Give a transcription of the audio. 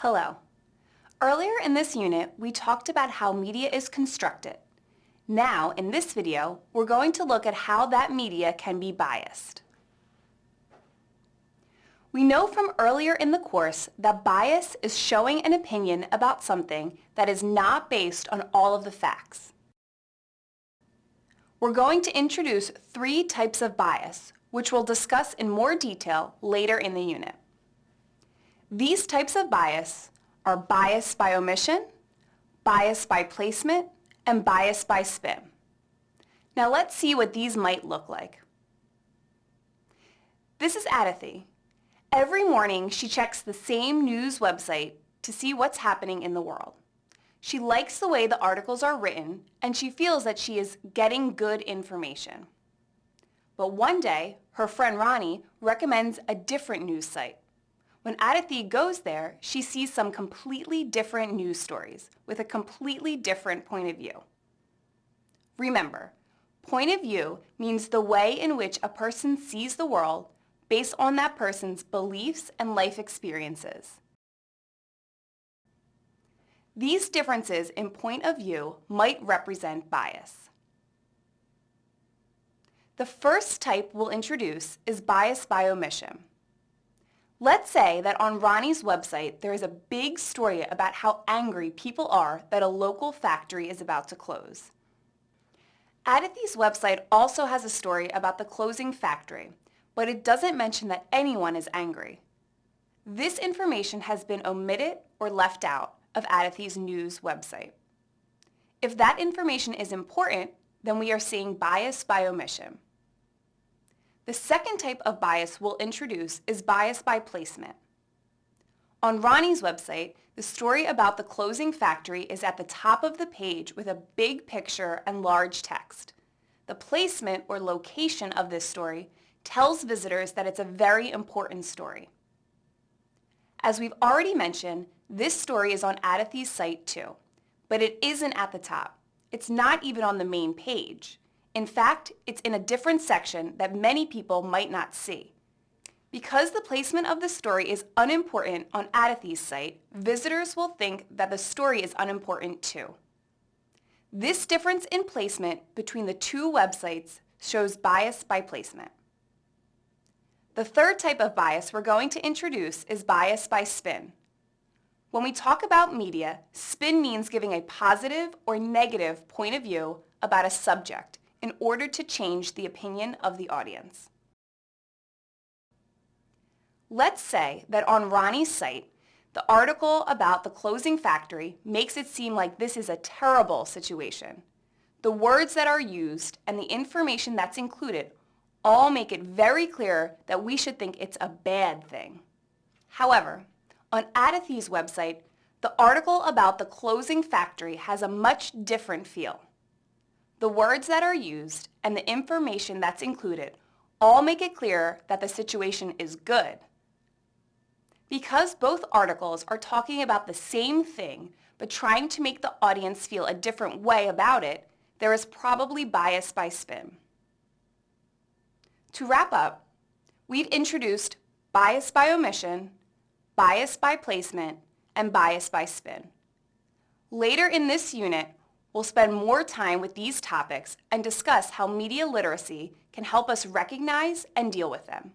Hello. Earlier in this unit, we talked about how media is constructed. Now, in this video, we're going to look at how that media can be biased. We know from earlier in the course that bias is showing an opinion about something that is not based on all of the facts. We're going to introduce three types of bias, which we'll discuss in more detail later in the unit. These types of bias are bias by omission, bias by placement, and bias by spin. Now let's see what these might look like. This is Aditi. Every morning she checks the same news website to see what's happening in the world. She likes the way the articles are written and she feels that she is getting good information. But one day, her friend Ronnie recommends a different news site. When Aditi goes there, she sees some completely different news stories with a completely different point of view. Remember, point of view means the way in which a person sees the world based on that person's beliefs and life experiences. These differences in point of view might represent bias. The first type we'll introduce is bias by omission. Let's say that on Ronnie's website there is a big story about how angry people are that a local factory is about to close. Aditi's website also has a story about the closing factory, but it doesn't mention that anyone is angry. This information has been omitted or left out of Aditi's news website. If that information is important, then we are seeing bias by omission. The second type of bias we'll introduce is bias by placement. On Ronnie's website, the story about the closing factory is at the top of the page with a big picture and large text. The placement or location of this story tells visitors that it's a very important story. As we've already mentioned, this story is on Aditi's site too, but it isn't at the top. It's not even on the main page. In fact, it's in a different section that many people might not see. Because the placement of the story is unimportant on Aditi's site, visitors will think that the story is unimportant too. This difference in placement between the two websites shows bias by placement. The third type of bias we're going to introduce is bias by spin. When we talk about media, spin means giving a positive or negative point of view about a subject in order to change the opinion of the audience. Let's say that on Ronnie's site, the article about the closing factory makes it seem like this is a terrible situation. The words that are used and the information that's included all make it very clear that we should think it's a bad thing. However, on Aditi's website, the article about the closing factory has a much different feel. The words that are used and the information that's included all make it clear that the situation is good. Because both articles are talking about the same thing but trying to make the audience feel a different way about it, there is probably bias by spin. To wrap up, we've introduced bias by omission, bias by placement, and bias by spin. Later in this unit, We'll spend more time with these topics and discuss how media literacy can help us recognize and deal with them.